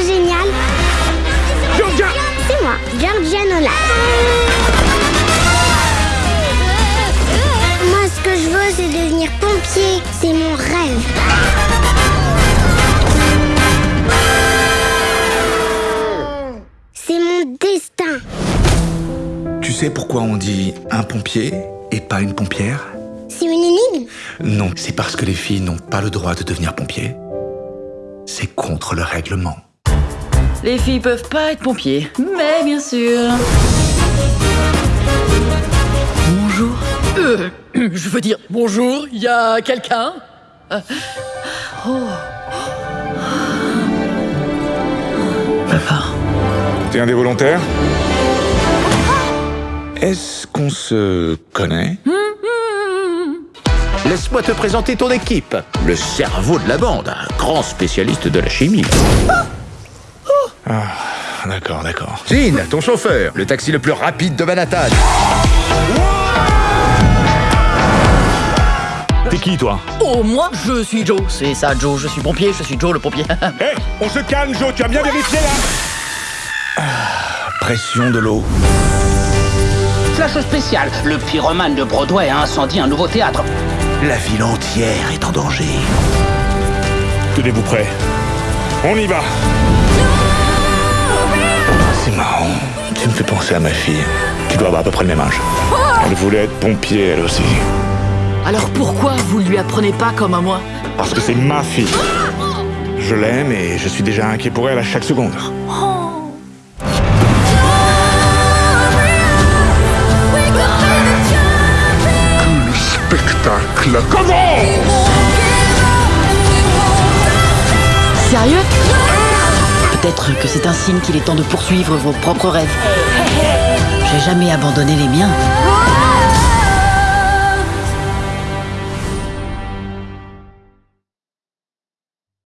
génial. C'est moi, Georgianola. Moi, ce que je veux, c'est devenir pompier. C'est mon rêve. C'est mon destin. Tu sais pourquoi on dit un pompier et pas une pompière? C'est une énigme Non, c'est parce que les filles n'ont pas le droit de devenir pompier. C'est contre le règlement. Les filles peuvent pas être pompiers, mais bien sûr. Bonjour. Euh, je veux dire, bonjour, il y a quelqu'un? Euh, Papa. T'es un des volontaires? Est-ce qu'on se connaît? Laisse-moi te présenter ton équipe. Le cerveau de la bande, un grand spécialiste de la chimie. D'accord, d'accord. Jean, ton chauffeur, le taxi le plus rapide de Manhattan. T'es qui, toi? Oh, moi, je suis Joe. C'est ça, Joe, je suis pompier, je suis Joe le pompier. Hé, on se calme, Joe, tu as bien vérifié, là Pression de l'eau. Flash spécial, le pyromane de Broadway a incendie un nouveau théâtre. La ville entière est en danger. Tenez-vous prêts. On y va Tu me fais penser à ma fille. Tu dois avoir à peu près le même âge. Elle voulait être pompier, elle aussi. Alors pourquoi vous lui apprenez pas comme à moi? Parce que c'est ma fille. Je l'aime et je suis déjà inquiet pour elle à chaque seconde. Spectacle. Sérieux? Peut-être que c'est un signe qu'il est temps de poursuivre vos propres rêves. J'ai jamais abandonné les miens.